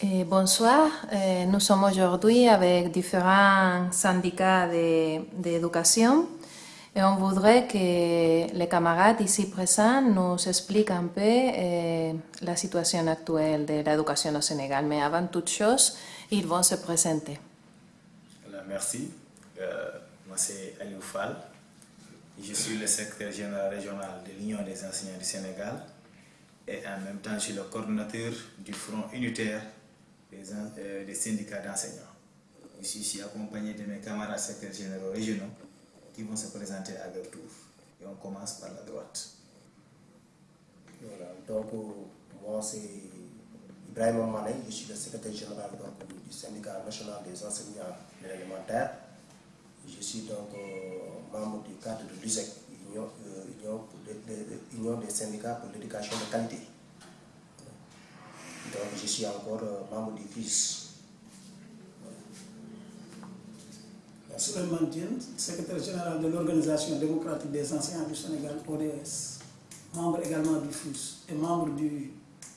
Et bonsoir, Euh, nous sommes aujourd'hui avec différents syndicats d'éducation et on voudrait que les camarades ici présents nous expliquent un peu euh, la situation actuelle de l'éducation au Sénégal. Mais avant toute chose, ils vont se présenter. Merci. Euh, moi, c'est Aliou Fall. Je suis le secrétaire général régional de l'Union des enseignants du Sénégal et en même temps, je suis le coordinateur du Front unitaire des, en- euh, des syndicats d'enseignants. Je suis accompagné de mes camarades secrétaires généraux régionaux qui vont se présenter à leur tour. Et on commence par la droite. Voilà, donc moi c'est Ibrahim Mané, je suis le secrétaire général du syndicat national des enseignants de l'élémentaire. Je suis donc euh, membre du cadre de l'USEC, Union, euh, Union des syndicats pour l'éducation de qualité. Donc je suis encore euh, membre du FIS. Souleymane Diène, secrétaire général de l'Organisation démocratique des enseignants du Sénégal, ODS, membre également du FUS et membre du,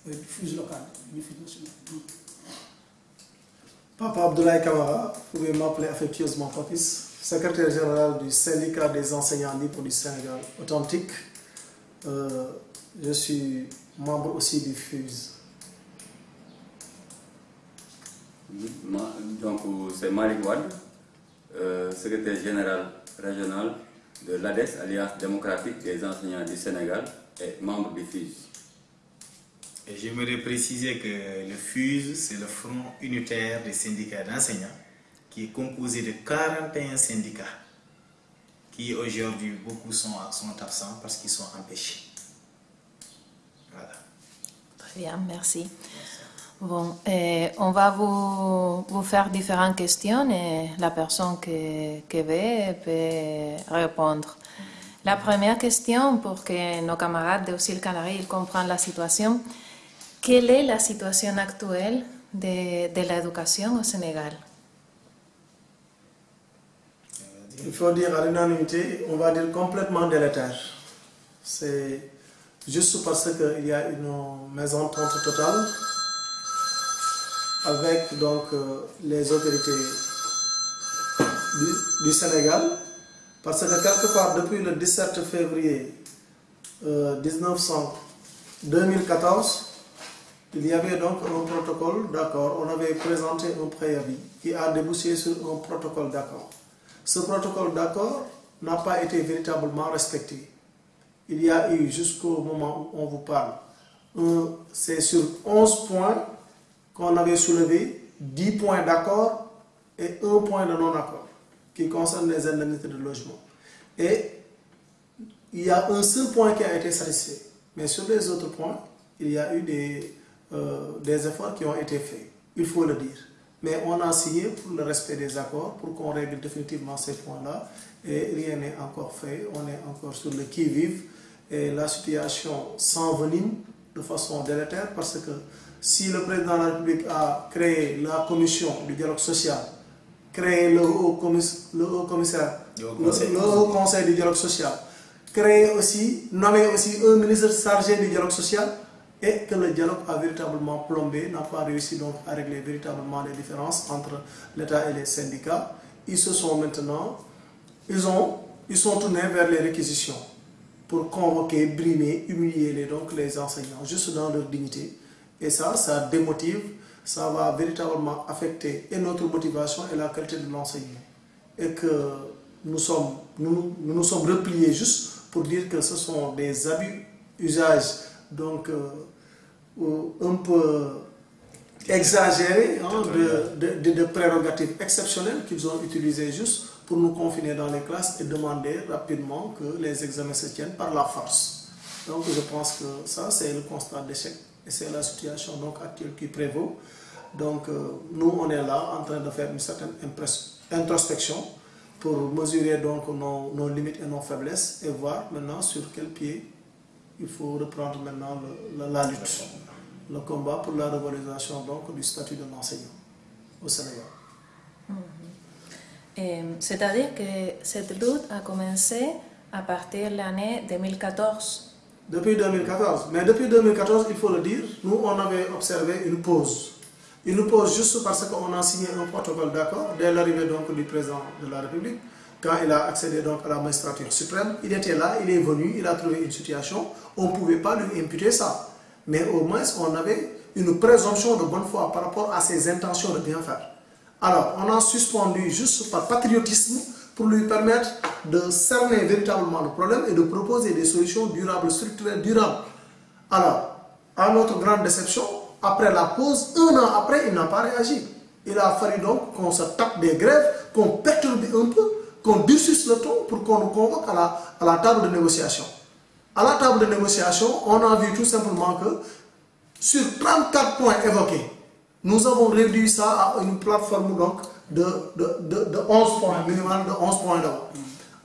euh, du FUS local, du FUS national. Papa Abdoulaye Kamara, vous pouvez m'appeler affectueusement Papis, secrétaire général du syndicat des enseignants libres du Sénégal authentique. Euh, je suis membre aussi du FUSE. Donc, c'est Malik Wad, euh, secrétaire général régional de l'ADES, Alliance démocratique des enseignants du Sénégal, et membre du FUS. Et j'aimerais préciser que le FUSE, c'est le Front unitaire des syndicats d'enseignants, qui est composé de 41 syndicats, qui aujourd'hui, beaucoup sont, sont absents parce qu'ils sont empêchés. Voilà. Très bien, merci. Bon, euh, on va vous, vous faire différentes questions et la personne qui, qui veut peut répondre. La première question, pour que nos camarades de Auxil Canari ils comprennent la situation, quelle est la situation actuelle de, de l'éducation au Sénégal? Il faut dire à l'unanimité, on va dire complètement délétère. C'est juste parce qu'il y a une mésentente totale avec donc euh, les autorités du, Sénégal. Parce que quelque part, depuis le 17 février euh, 1900 2014, il y avait donc un protocole d'accord. On avait présenté un préavis qui a débouché sur un protocole d'accord. Ce protocole d'accord n'a pas été véritablement respecté. Il y a eu jusqu'au moment où on vous parle, c'est sur 11 points qu'on avait soulevé, 10 points d'accord et un point de non-accord qui concerne les indemnités de logement. Et il y a un seul point qui a été satisfait. Mais sur les autres points, il y a eu des, euh, des efforts qui ont été faits. Il faut le dire. Mais on a signé pour le respect des accords, pour qu'on règle définitivement ces points-là. Et rien n'est encore fait. On est encore sur le qui-vive. Et la situation s'envenime de façon délétère parce que si le président de la République a créé la commission du dialogue social, créé le haut, le haut commissaire, Le haut le- conseil. le haut conseil du dialogue social, créé aussi, nommé aussi un ministre chargé du dialogue social et que le dialogue a véritablement plombé, n'a pas réussi donc à régler véritablement les différences entre l'État et les syndicats. Ils se sont maintenant, ils, ont, ils sont tournés vers les réquisitions pour convoquer, brimer, humilier les, donc les enseignants, juste dans leur dignité. Et ça, ça démotive, ça va véritablement affecter et notre motivation et la qualité de l'enseignement. Et que nous sommes, nous, nous nous sommes repliés juste pour dire que ce sont des abus, usages, donc euh, un peu exagérés hein, de, de, de- de prérogatives exceptionnelles qu'ils ont utilisées juste pour nous confiner dans les classes et demander rapidement que les examens se tiennent par la force. Donc je pense que ça, c'est le constat d'échec et c'est la situation donc actuelle qui prévaut. Donc euh, nous, on est là en train de faire une certaine introspection pour mesurer donc nos, limites et nos faiblesses et voir maintenant sur quel pied il faut reprendre maintenant la, lutte, le combat pour la revalorisation donc du statut de l'enseignant au Sénégal. Euh, C'est-à-dire que cette lutte a commencé à partir de l'année 2014. Depuis 2014. Mais depuis 2014, il faut le dire, nous, on avait observé une pause. Nous pose juste parce qu'on a signé un protocole d'accord dès l'arrivée donc du président de la République, quand il a accédé donc à la magistrature suprême, il était là, il est venu, il a trouvé une situation, on ne pouvait pas lui imputer ça. Mais au moins, on avait une présomption de bonne foi par rapport à ses intentions de bien faire. Alors, on a suspendu juste par patriotisme pour lui permettre de cerner véritablement le problème et de proposer des solutions durables, structurelles, durables. Alors, à notre grande déception, après la pause, un an après, il n'a pas réagi. Il a fallu donc qu'on se tape des grèves, qu'on perturbe un peu, qu'on durcisse le ton pour qu'on nous convoque à la, à la table de négociation. À la table de négociation, on a vu tout simplement que sur 34 points évoqués, nous avons réduit ça à une plateforme donc de, de, de, de 11 points, minimum de 11 points d'abord.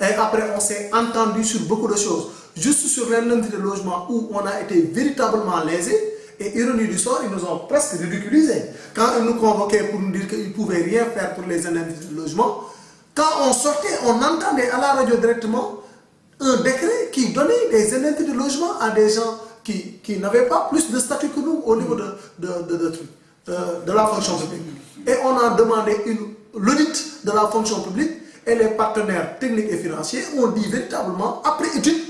Et après, on s'est entendu sur beaucoup de choses. Juste sur l'indemnité de logement où on a été véritablement lésé, et ironie du sort, ils nous ont presque ridiculisés. Quand ils nous convoquaient pour nous dire qu'ils ne pouvaient rien faire pour les indemnités de logement, quand on sortait, on entendait à la radio directement un décret qui donnait des indemnités de logement à des gens qui, qui n'avaient pas plus de statut que nous au niveau de, de, de, de, euh, la fonction publique. Et on a demandé l'audit de la fonction publique et les partenaires techniques et financiers ont dit véritablement, après étude,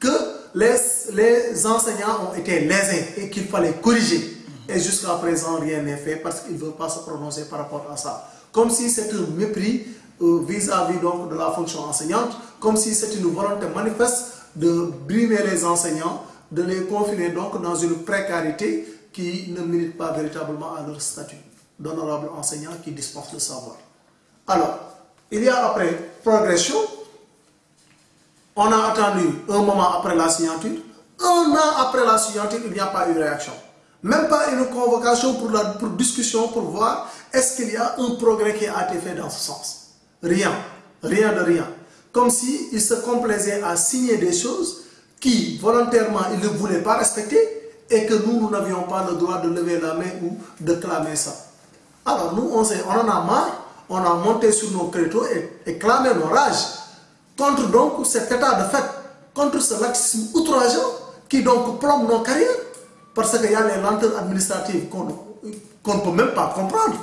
que les, les enseignants ont été lésés et qu'il fallait corriger. Et jusqu'à présent, rien n'est fait parce qu'ils ne veulent pas se prononcer par rapport à ça. Comme si c'était un mépris vis-à-vis donc de la fonction enseignante, comme si c'était une volonté manifeste de brimer les enseignants, de les confiner donc dans une précarité qui ne mérite pas véritablement à leur statut d'honorable enseignant qui dispense le savoir. Alors, il y a après progression, on a attendu un moment après la signature, un an après la signature, il n'y a pas eu réaction. Même pas une convocation pour, la, discussion pour voir est-ce qu'il y a un progrès qui a été fait dans ce sens. Rien, rien de rien. Comme s'il il se complaisait à signer des choses qui, volontairement, il ne voulait pas respecter et que nous, nous n'avions pas le droit de lever la main ou de clamer ça. Alors nous, on, on en a marre, on a monté sur nos créneaux et, clamé nos rages contre donc cet état de fait, contre ce laxisme outrageant qui donc plombe nos carrières parce qu'il y a les lenteurs administratives qu'on qu ne peut même pas comprendre.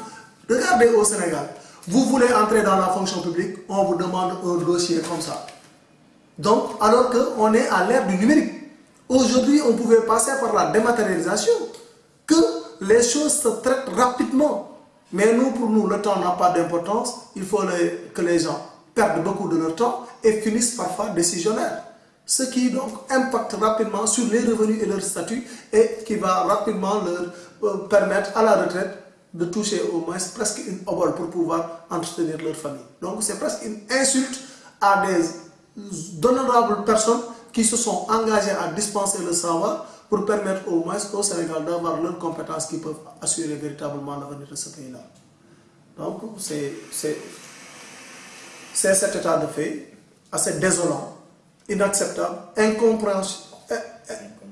Regardez au Sénégal, vous voulez entrer dans la fonction publique, on vous demande un dossier comme ça. Donc, alors qu'on est à l'ère du numérique. Aujourd'hui, on pouvait passer par la dématérialisation, que les choses se traitent rapidement. Mais nous, pour nous, le temps n'a pas d'importance. Il faut que les gens perdent beaucoup de leur temps et finissent parfois décisionnaires. Ce qui donc impacte rapidement sur les revenus et leur statut et qui va rapidement leur permettre à la retraite de toucher au moins presque une obole pour pouvoir entretenir leur famille. Donc c'est presque une insulte à des d'honorables personnes qui se sont engagées à dispenser le savoir pour permettre au moins au Sénégal d'avoir leurs compétences qui peuvent assurer véritablement l'avenir de ce pays-là. Donc c'est cet état de fait assez désolant, inacceptable, incompréhensible,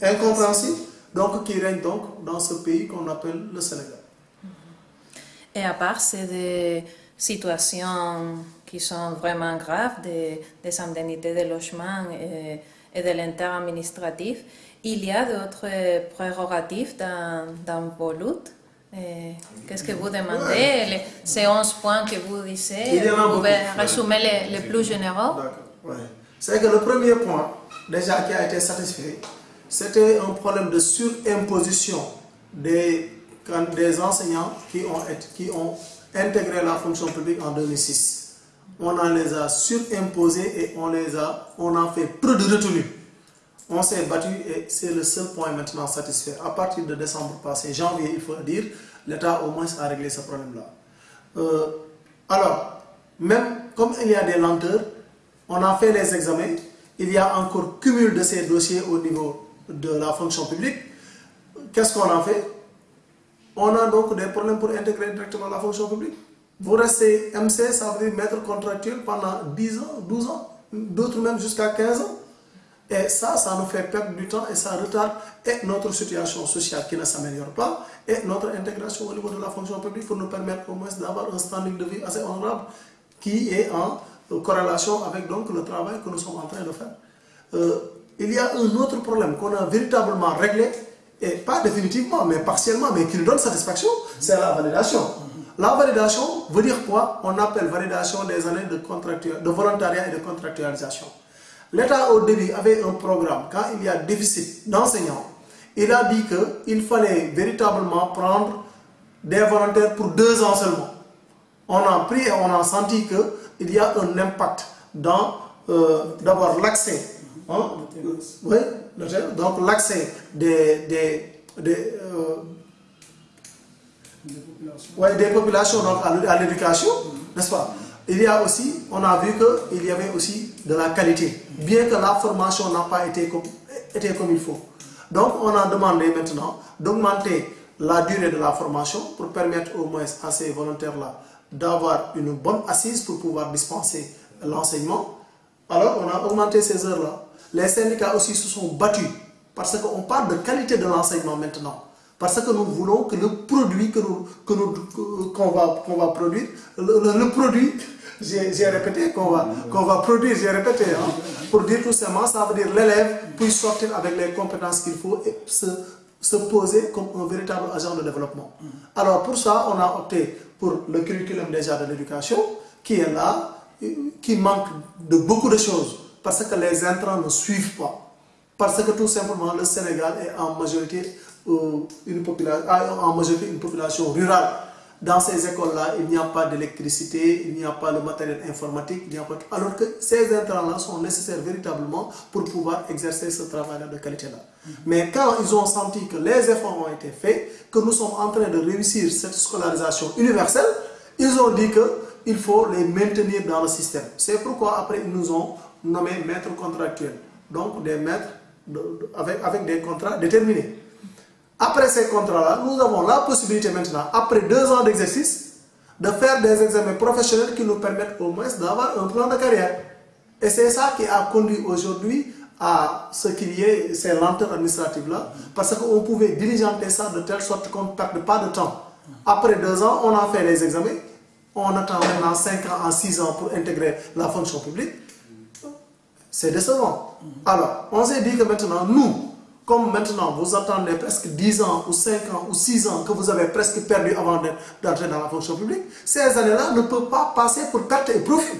incompréhensible donc qui règne donc dans ce pays qu'on appelle le Sénégal. Et à part ces situations qui sont vraiment graves, des, des indemnités de logement et, et de l'inter-administratif, il y a d'autres prérogatives dans, dans vos luttes? Qu'est-ce que vous demandez? Ouais. Ces 11 points que vous disiez, vous pouvez résumer les, les, plus généraux? Ouais. C'est que le premier point, déjà qui a été satisfait, c'était un problème de surimposition des des enseignants qui ont, qui ont intégré la fonction publique en 2006. On en les a surimposés et on les a, on a fait peu de retenue. On s'est battu et c'est le seul point maintenant satisfait. À partir de décembre passé, janvier, il faut dire, l'État au moins a réglé ce problème-là. Euh, alors, même comme il y a des lenteurs, on a fait les examens, il y a encore cumul de ces dossiers au niveau de la fonction publique. Qu'est-ce qu'on a fait? On a donc des problèmes pour intégrer directement la fonction publique. Vous restez MC, ça veut dire maître contractuel pendant 10 ans, 12 ans, d'autres même jusqu'à 15 ans. Et ça, ça nous fait perdre du temps et ça retarde et notre situation sociale qui ne s'améliore pas et notre intégration au niveau de la fonction publique pour nous permettre au moins d'avoir un standing de vie assez honorable qui est en corrélation avec donc le travail que nous sommes en train de faire. Euh, il y a un autre problème qu'on a véritablement réglé et pas définitivement, mais partiellement, mais qui nous donne satisfaction, c'est la validation. La validation veut dire quoi? On appelle validation des années de, de volontariat et de contractualisation. L'État au début avait un programme, quand il y a déficit d'enseignants, il a dit qu'il fallait véritablement prendre des volontaires pour deux ans seulement. On a pris et on a senti qu'il y a un impact dans euh, d'abord l'accès. Hein, oui, donc l'accès des, des, des, euh, ouais, des populations donc, à l'éducation, n'est-ce pas? Il y a aussi, on a vu qu'il y avait aussi de la qualité, bien que la formation n'a pas été comme, été comme il faut. Donc on a demandé maintenant d'augmenter la durée de la formation pour permettre au moins à ces volontaires-là d'avoir une bonne assise pour pouvoir dispenser l'enseignement. Alors on a augmenté ces heures-là. Les syndicats aussi se sont battus parce qu'on parle de qualité de l'enseignement maintenant. Parce que nous voulons que le produit que nous, que qu'on va, qu'on va produire, le, produit, j'ai répété, qu'on va, qu'on va produire, j'ai répété, hein, pour dire tout simplement, ça veut dire l'élève puisse sortir avec les compétences qu'il faut et se, se poser comme un véritable agent de développement. Alors pour ça, on a opté pour le curriculum déjà de l'éducation, qui est là, qui manque de beaucoup de choses, parce que les intrants ne suivent pas. Parce que tout simplement, le Sénégal est en majorité une population, en majorité une population rurale. Dans ces écoles-là, il n'y a pas d'électricité, il n'y a pas de matériel informatique, il n'y a pas alors que ces intrants-là sont nécessaires véritablement pour pouvoir exercer ce travail-là de qualité-là. Mais quand ils ont senti que les efforts ont été faits, que nous sommes en train de réussir cette scolarisation universelle, ils ont dit qu'il faut les maintenir dans le système. C'est pourquoi après ils nous ont nommé maîtres contractuels, donc des maîtres avec, avec des contrats déterminés. Après ces contrats-là, nous avons la possibilité maintenant, après deux ans d'exercice, de faire des examens professionnels qui nous permettent au moins d'avoir un plan de carrière. Et c'est ça qui a conduit aujourd'hui à ce qu'il y ait ces lenteurs administratives-là, parce qu'on pouvait diligenter ça de telle sorte qu'on ne perde pas de temps. Après deux ans, on a fait les examens, on attend maintenant cinq ans six ans pour intégrer la fonction publique. C'est décevant. Alors, on s'est dit que maintenant, nous, comme maintenant vous attendez presque 10 ans ou 5 ans ou 6 ans que vous avez presque perdu avant d'entrer dans la fonction publique, ces années-là ne peuvent pas passer pour perte et profit.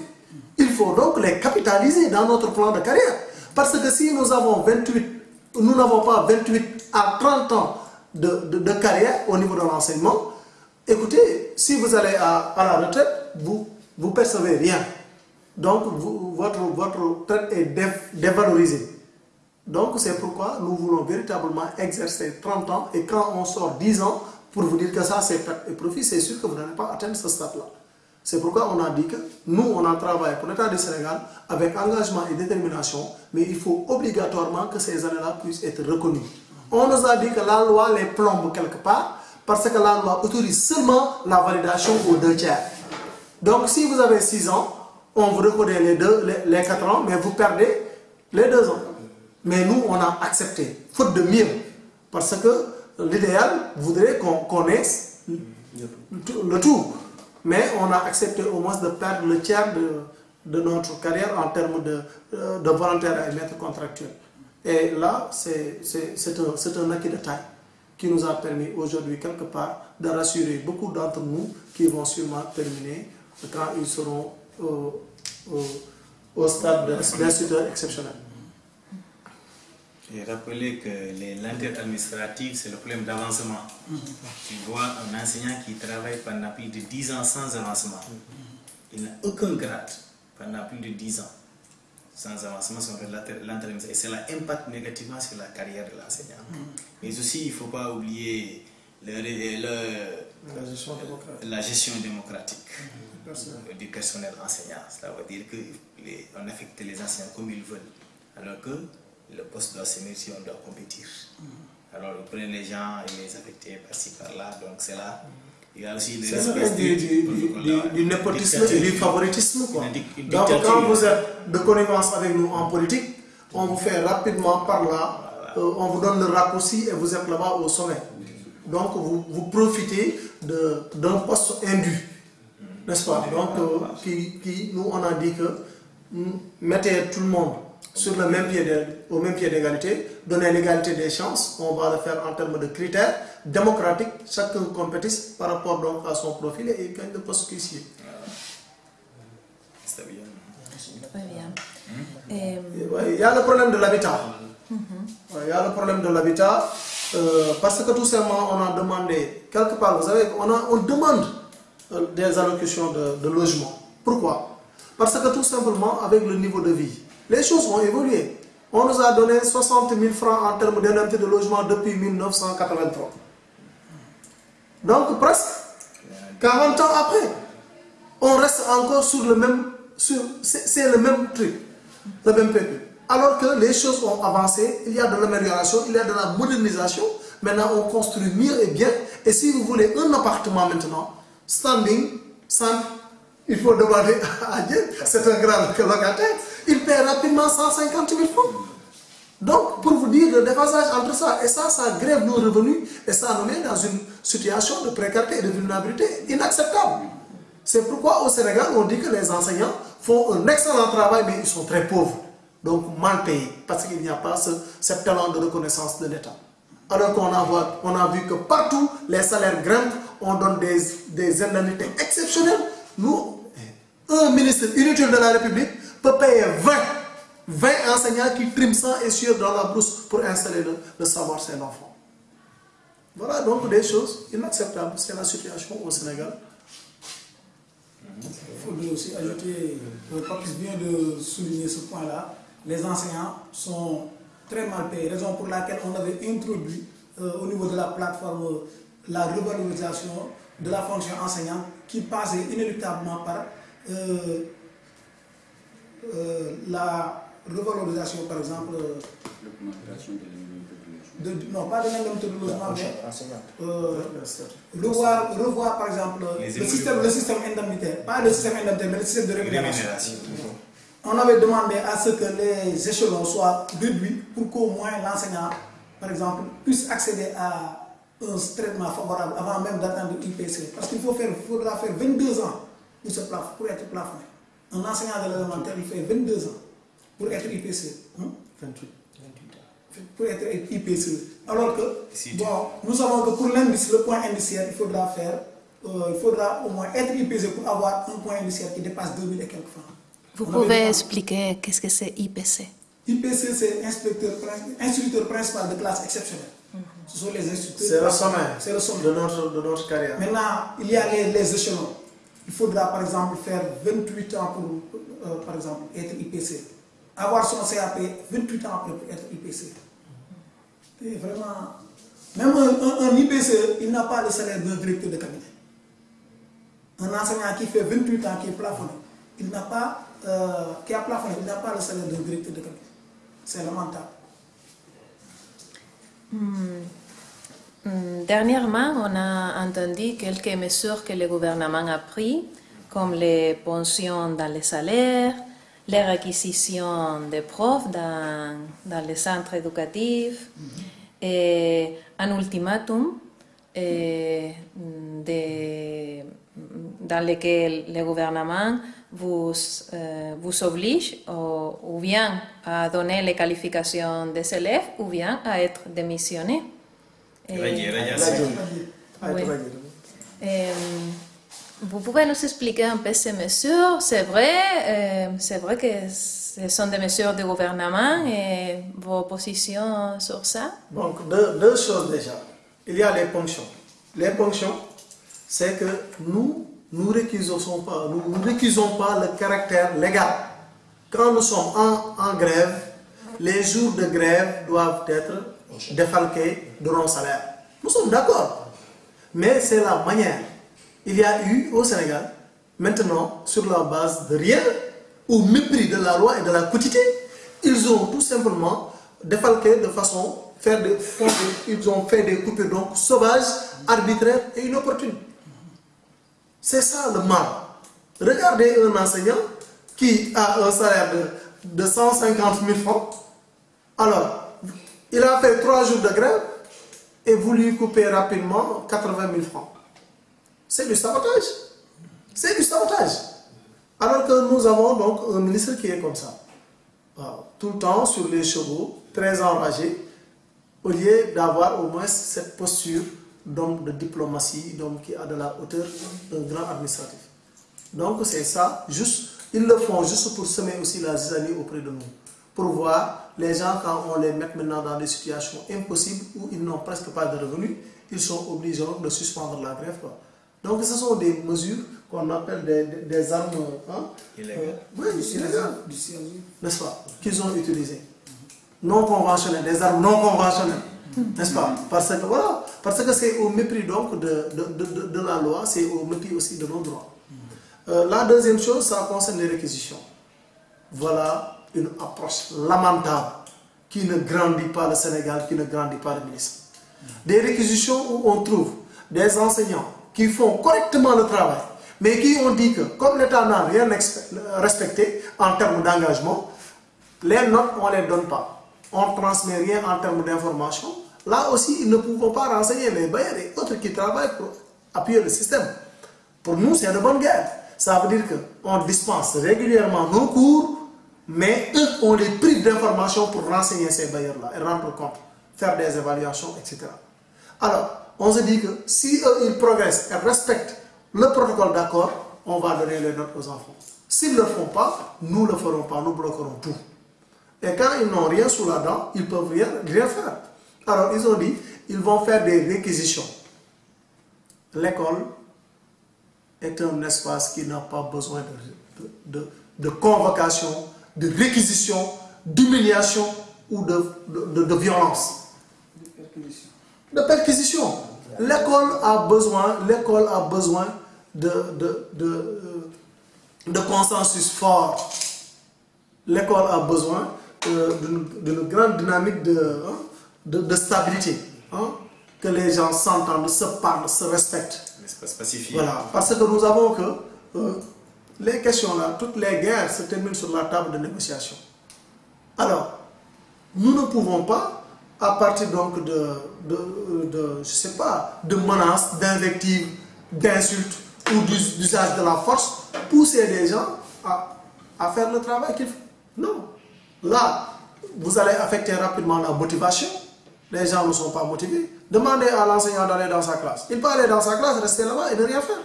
Il faut donc les capitaliser dans notre plan de carrière. Parce que si nous avons 28, nous n'avons pas 28 à 30 ans de, carrière au niveau de l'enseignement, écoutez, si vous allez à, la retraite, vous ne percevez rien. Donc votre, votre retraite est dévalorisée. Donc c'est pourquoi nous voulons véritablement exercer 30 ans et quand on sort 10 ans, pour vous dire que ça c'est perte et profit, c'est sûr que vous n'allez pas atteindre ce stade-là. C'est pourquoi on a dit que nous, on a travaillé pour l'État du Sénégal avec engagement et détermination, mais il faut obligatoirement que ces années-là puissent être reconnues. On nous a dit que la loi les plombe quelque part, parce que la loi autorise seulement la validation aux deux tiers. Donc si vous avez 6 ans, on vous reconnaît les, deux, les, les 4 ans, mais vous perdez les 2 ans. Mais nous, on a accepté, faute de mieux. Parce que l'idéal voudrait qu'on connaisse le tout. Mais on a accepté au moins de perdre le tiers de, notre carrière en termes de, euh, de volontaires et maîtres contractuels. Et là, c'est un, acquis de taille qui nous a permis aujourd'hui, quelque part, de rassurer beaucoup d'entre nous qui vont sûrement terminer quand ils seront au stade d'instituteur exceptionnel. Et rappeler que les lenteurs administratives, c'est le problème d'avancement. Tu vois un enseignant qui travaille pendant plus de 10 ans sans avancement. Il n'a aucun grade pendant plus de 10 ans sans avancement sur l'entrée. Et cela impacte négativement sur la carrière de l'enseignant. Mais aussi, il ne faut pas oublier le, la, gestion la, gestion démocratique du personnel enseignant. Cela veut dire qu'on affecte les enseignants comme ils veulent. Alors que le poste doit s'aimer si on doit compétir. Alors, vous prenez les gens et les affecter par-ci, par-là, donc c'est là. Il y a aussi le du, du, népotisme et du favoritisme. Quoi. Donc, quand vous êtes de connivence avec nous en politique, on vous fait rapidement par là, euh, on vous donne le raccourci et vous êtes là-bas au sommet. Donc, vous, vous profitez d'un poste indu, n'est-ce pas? Donc, euh, qui, qui, nous, on a dit que mettez tout le monde sur le même pied au même pied d'égalité, donner l'égalité des chances, on va le faire en termes de critères démocratiques, chacun compétisse par rapport donc à son profil et il gagne le poste caissier. Bien. Très bien. Et, ouais, il y a le problème de l'habitat. Ouais, il y a le problème de l'habitat euh, parce que tout simplement on a demandé, quelque part, vous savez, on, a, on demande euh, des allocutions de, de logement. Pourquoi? Parce que tout simplement, avec le niveau de vie, les choses ont évolué. On nous a donné 60 000 francs en termes d'indemnité de logement depuis 1983. Donc presque 40 ans après, on reste encore sur le même, c'est le même truc, le même peuple. Alors que les choses ont avancé, il y a de l'amélioration, il y a de la modernisation. Maintenant, on construit mieux et bien. Et si vous voulez un appartement maintenant, standing, simple, il faut demander à Dieu, c'est un grand locataire, il paie rapidement 150 000 francs. Donc, pour vous dire le déphasage entre ça, et ça, ça grève nos revenus, et ça nous met dans une situation de précarité et de vulnérabilité inacceptable. C'est pourquoi au Sénégal, on dit que les enseignants font un excellent travail, mais ils sont très pauvres, donc mal payés, parce qu'il n'y a pas ce, talent de reconnaissance de l'État. Alors qu'on a, on a vu que partout, les salaires grimpent, on donne des indemnités exceptionnelles. Nous, un ministre inutile de la République peut payer 20, 20 enseignants qui triment sang et dans la brousse pour installer le, savoir chez l'enfant. Voilà donc des choses inacceptables. C'est la situation au Sénégal. Il faudrait aussi ajouter, le Papis vient de souligner ce point-là, les enseignants sont très mal payés, raison pour laquelle on avait introduit euh, au niveau de la plateforme euh, la revalorisation de la fonction enseignante qui passait inéluctablement par euh, euh, la revalorisation, par exemple, L'augmentation de non pas de l'indemnité de logement, mais euh, revoir, revoir par exemple le système, le système indemnitaire, pas le système indemnitaire, mais le système de rémunération. On avait demandé à ce que les échelons soient réduits pour qu'au moins l'enseignant, par exemple, puisse accéder à un traitement favorable avant même d'atteindre l'IPC. Parce qu'il faut faire, faudra faire 22 ans pour, plaf- pour être plafonné. Un enseignant de l'élémentaire, il fait 22 ans pour être IPC. hein, 28. Pour être IPC. Alors que, bon, nous savons que pour l'indice, le point indiciaire, il faudra faire, euh, il faudra au moins être IPC pour avoir un point indiciaire qui dépasse 2000 et quelques francs. Vous On pouvez demandé- expliquer qu'est-ce que c'est IPC IPC, c'est instituteur principal de classe exceptionnelle. Ce sont les instituteurs. C'est le sommet C'est le sommet. de notre, de notre carrière. Maintenant, il y a les, les échelons. Il faudra par exemple faire 28 ans pour, euh, par exemple, être IPC. Avoir son CAP 28 ans pour être IPC. Et vraiment, même un, IPC, il n'a pas le salaire d'un directeur de cabinet. Un enseignant qui fait 28 ans, qui est plafonné, il n'a pas, euh, qui plafonné, il n'a pas le salaire d'un directeur de cabinet. C'est lamentable. Hmm, Dernièrement, on a entendu quelques mesures que le gouvernement a prises, comme les pensions dans les salaires, les réquisitions des profs dans, dans les centres éducatifs, et un ultimatum eh, de- dans lequel le gouvernement vous, euh, vous oblige ou, ou bien à donner les qualifications des élèves ou bien à être démissionné. Oui. dire. euh, vous pouvez nous expliquer un peu ces mesures? C'est vrai, euh, c'est vrai que ce sont des mesures du gouvernement et vos positions sur ça? Donc, deux, deux choses déjà. Il y a les ponctions. Les ponctions, c'est que nous, nous récusons pas, nous, nous récusons pas le caractère légal. Quand nous sommes en, en grève, les jours de grève doivent être défalqués de nos salaires. Nous sommes d'accord. Mais c'est la manière. Il y a eu au Sénégal, maintenant, sur la base de rien, au mépris de la loi et de la quotité, ils ont tout simplement défalqué de façon, faire ils ont fait des coupures donc sauvages, arbitraires et inopportunes. C'est ça le mal. Regardez un enseignant qui a un salaire de 150 000 francs. Alors, il a fait trois jours de grève et vous lui coupez rapidement 80 000 francs. C'est du sabotage. C'est du sabotage. Alors que nous avons donc un ministre qui est comme ça. waaw, tout le temps sur les chevaux, très enragés, au lieu d'avoir au moins cette posture d'homme de diplomatie, d'homme qui a de la hauteur d'un grand administratif. Donc c'est ça, juste, ils le font juste pour semer aussi la zizanie auprès de nous. Pour voir les gens quand on les met maintenant dans des situations impossibles où ils n'ont presque pas de revenus, ils sont obligés de suspendre la grève. Quoi. Donc ce sont des mesures qu'on appelle des, des, des armes hein, Illégales. euh, oui, n'est-ce pas, qu'ils ont utilisées. Non conventionnelles, des armes non conventionnelles, n'est-ce pas? Parce que voilà, parce que c'est au mépris donc de, de, de, de la loi, c'est au mépris aussi de nos droits. Euh, la deuxième chose, ça concerne les réquisitions. Voilà une approche lamentable qui ne grandit pas le Sénégal, qui ne grandit pas le ministre. Des réquisitions où on trouve des enseignants qui font correctement le travail, mais qui ont dit que comme l'État n'a rien respecté en termes d'engagement, les notes, on ne les donne pas. On ne transmet rien en termes d'information. Là aussi, ils ne pourront pas renseigner les bailleurs et autres qui travaillent pour appuyer le système. Pour nous, c'est de bonne guerre. Ça veut dire qu'on dispense régulièrement nos cours, mais eux, on les prive d'informations pour renseigner ces bailleurs-là et rendre compte, faire des évaluations, etc. Alors, on se dit que si eux, ils progressent et respectent le protocole d'accord, on va donner les notes aux enfants. S'ils ne le font pas, nous ne le ferons pas, nous bloquerons tout. Et quand ils n'ont rien sous la dent, ils ne peuvent rien, faire. Alors, ils ont dit, ils vont faire des réquisitions. L'école est un espace qui n'a pas besoin de convocation, de réquisition, d'humiliation ou de, de- de violence De perquisition. de perquisition. L'école a besoin, l'école a besoin de, de, de, euh, de consensus fort. L'école a besoin euh, d'une grande dynamique de, hein, de, stabilité. hein, que les gens s'entendent, se parlent, se respectent. Voilà, parce que nous avons que euh, les questions là, toutes les guerres se terminent sur la table de négociation. Alors, nous ne pouvons pas, à partir donc de, je sais pas, de menaces, d'invectives, d'insultes ou d'us- d'usage de la force, pousser les gens à, à faire le travail qu'il faut. Non. Là, vous allez affecter rapidement la motivation. Les gens ne sont pas motivés. Demandez à l'enseignant d'aller dans sa classe. Il peut aller dans sa classe, rester là-bas et ne rien faire.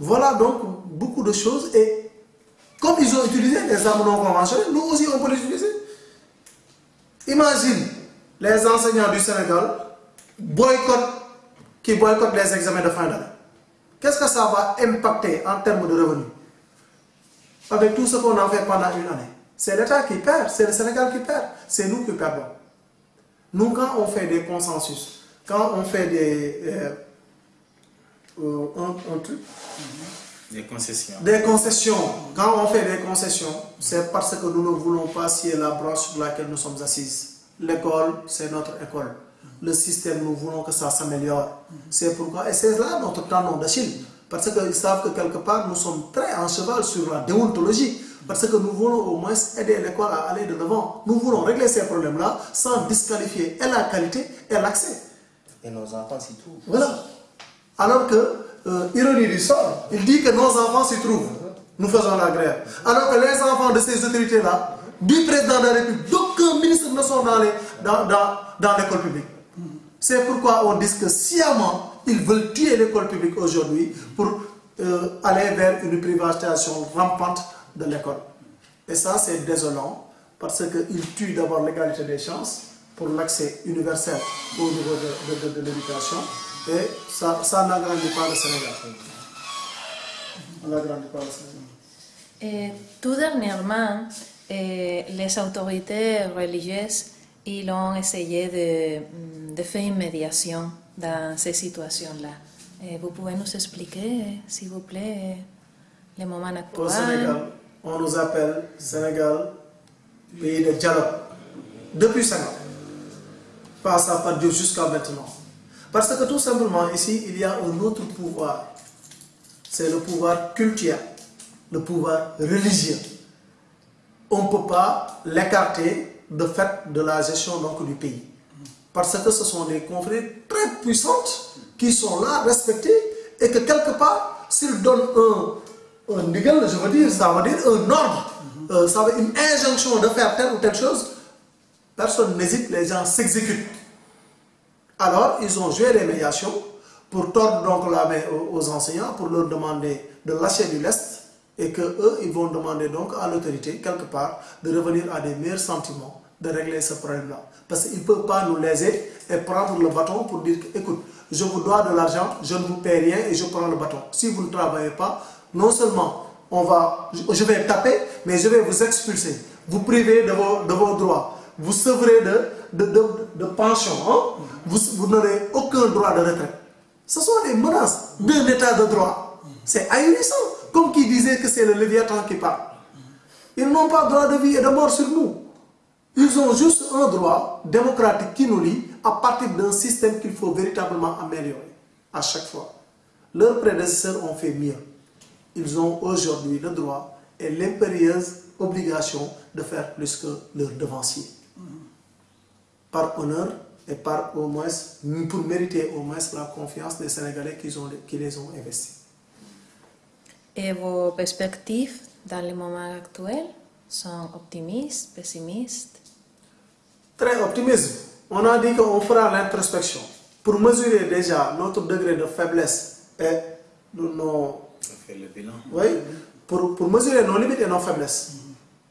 Voilà donc beaucoup de choses. Et comme ils ont utilisé des armes non nous aussi on peut les utiliser. Imagine les enseignants du Sénégal boycottent, qui boycottent les examens de fin d'année. Qu'est-ce que ça va impacter en termes de revenus? Avec tout ce qu'on a fait pendant une année. C'est l'État qui perd, c'est le Sénégal qui perd, c'est nous qui perdons. Nous, quand on fait des consensus, quand on fait des, euh, euh, un- un truc, Des concessions. des concessions, quand on fait des concessions, c'est parce que nous ne voulons pas scier la branche sur laquelle nous sommes assises. L'école, c'est notre école. Le système, nous voulons que ça s'améliore. C'est pourquoi, et c'est là notre tendon d'Achille. Parce qu'ils savent que quelque part, nous sommes très en cheval sur la déontologie. Parce que nous voulons au moins aider l'école à aller de l'avant. Nous voulons régler ces problèmes-là sans disqualifier et la qualité et l'accès. Et nos enfants s'y trouvent. Voilà. Alors que, euh, ironie du sort, il dit que nos enfants s'y trouvent. Nous faisons la grève. Alors que les enfants de ces autorités-là, du président de la République, d'aucun ministre ne sont dans les- dans, dans, l'école publique. C'est pourquoi on dit que sciemment, ils veulent tuer l'école publique aujourd'hui pour euh, aller vers une privatisation rampante de l'école. Et ça, c'est désolant parce qu'ils tuent d'abord l'égalité des chances pour l'accès universel au niveau de l'éducation et ça, ça n'agrandit pas le Sénégal. Ça n'agrandit pas le Sénégal. Et tout dernièrement, eh, les autorités religieuses ils ont essayé de, mm, de faire une médiation dans ces situations-là. Eh, vous pouvez nous expliquer, s'il vous plaît, le moment Au actuel Sénégal, on nous appelle Sénégal pays de dialogue. Depuis 5 ans. Pas ça par Dieu jusqu'à maintenant. Parce que tout simplement, ici, il y a un autre pouvoir. C'est le pouvoir culturel, le pouvoir religieux. On ne peut pas l'écarter de fait de la gestion donc, du pays. Parce que ce sont des confrères très puissantes qui sont là, respectées, et que quelque part, s'ils donnent un, un je veux dire, ça veut dire un ordre, euh, ça veut une injonction de faire telle ou telle chose, personne n'hésite, les gens s'exécutent. Alors, ils ont joué les médiations pour tordre donc la main aux, enseignants, pour leur demander de lâcher du lest et que eux, ils vont demander donc à l'autorité, quelque part, de revenir à des meilleurs sentiments, de régler ce problème-là. Parce qu'ils ne peuvent pas nous léser et prendre le bâton pour dire, écoute, je vous dois de l'argent, je ne vous paie rien et je prends le bâton. Si vous ne travaillez pas, non seulement on va, je vais taper, mais je vais vous expulser, vous priver de vos droits, vous sevrez de, de, pension, hein? vous, vous n'aurez aucun droit de retraite. Ce sont des menaces d'un état de droit. C'est ahurissant, comme qui disait que c'est le Léviathan qui parle. Ils n'ont pas droit de vie et de mort sur nous. Ils ont juste un droit démocratique qui nous lie à partir d'un système qu'il faut véritablement améliorer à chaque fois. Leurs prédécesseurs ont fait mieux. Ils ont aujourd'hui le droit et l'impérieuse obligation de faire plus que leurs devanciers. Par honneur et par au moins, pour mériter au moins la confiance des Sénégalais qui, ont, qui les ont investis. Et vos perspectives dans le moment actuel sont optimistes, pessimistes? Très optimisme. On a dit qu'on fera l'introspection pour mesurer déjà notre degré de faiblesse et nos... Fait le bilan. Oui, pour, pour mesurer nos limites et nos faiblesses.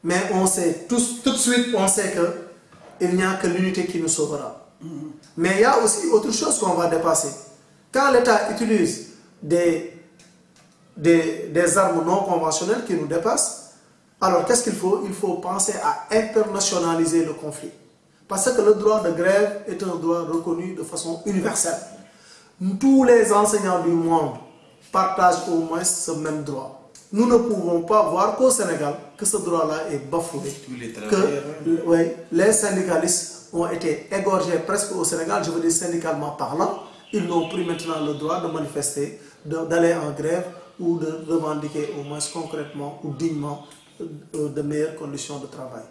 Mais on sait, tous, tout de suite, on sait qu'il n'y a que l'unité qui nous sauvera. Mais il y a aussi autre chose qu'on va dépasser. Quand l'État utilise des, des, des armes non conventionnelles qui nous dépassent, alors qu'est-ce qu'il faut? Il faut penser à internationaliser le conflit. Parce que le droit de grève est un droit reconnu de façon universelle. Tous les enseignants du monde partagent au moins ce même droit. Nous ne pouvons pas voir qu'au Sénégal, que ce droit-là est bafoué. Les Que oui, les syndicalistes ont été égorgés presque au Sénégal, je veux dire syndicalement parlant. Ils n'ont plus maintenant le droit de manifester, d'aller en grève ou de revendiquer au moins concrètement ou dignement euh, de meilleures conditions de travail.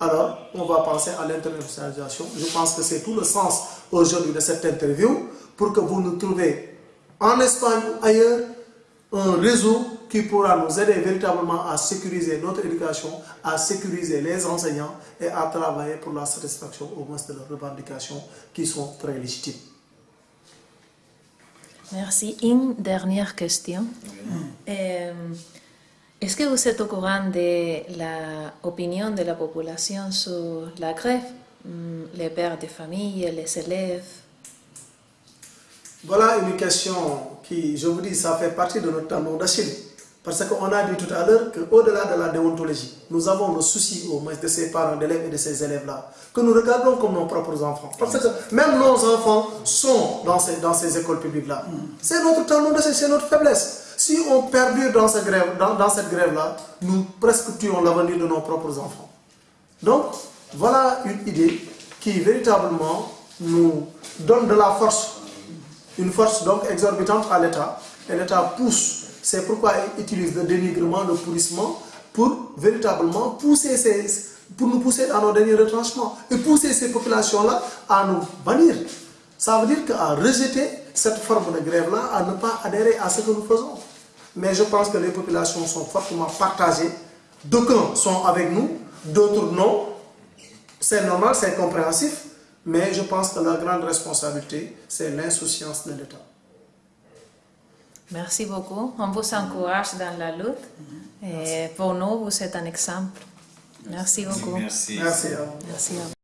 Alors, on va penser à l'internationalisation. Je pense que c'est tout le sens aujourd'hui de cette interview pour que vous nous trouvez en Espagne ou ailleurs un réseau qui pourra nous aider véritablement à sécuriser notre éducation, à sécuriser les enseignants et à travailler pour la satisfaction au moins de leurs revendications qui sont très légitimes. Merci. Une dernière question. Euh, Est-ce que vous êtes au courant de l'opinion de la population sur la grève? Hmm, Les pères de famille, les élèves? Voilà une question qui, je vous dis, ça fait partie de notre talon d'Achille. Parce qu'on a dit tout à l'heure qu'au-delà de la déontologie, nous avons le souci au moins de ces parents d'élèves et de ces élèves-là, que nous regardons comme nos propres enfants. Parce que même nos enfants sont dans ces, écoles publiques-là. C'est notre d'Achille, c'est notre faiblesse. Si on perdure dans, cette grève, dans, cette grève-là, nous presque tuons l'avenir de nos propres enfants. Donc, voilà une idée qui véritablement nous donne de la force, une force donc exorbitante à l'État. Et l'État pousse, c'est pourquoi il utilise le dénigrement, le pourrissement, pour véritablement pousser pour nous pousser à nos derniers retranchements et pousser ces populations-là à nous bannir. Ça veut dire qu'à rejeter cette forme de grève-là, à ne pas adhérer à ce que nous faisons. Mais je pense que les populations sont fortement partagées. D'aucuns sont avec nous, d'autres non. C'est normal, c'est compréhensif, mais je pense que la grande responsabilité, c'est l'insouciance de l'État. Merci beaucoup. On vous encourage dans la lutte. Et pour nous, vous êtes un exemple. Merci beaucoup. Merci. Merci à vous. Merci à vous.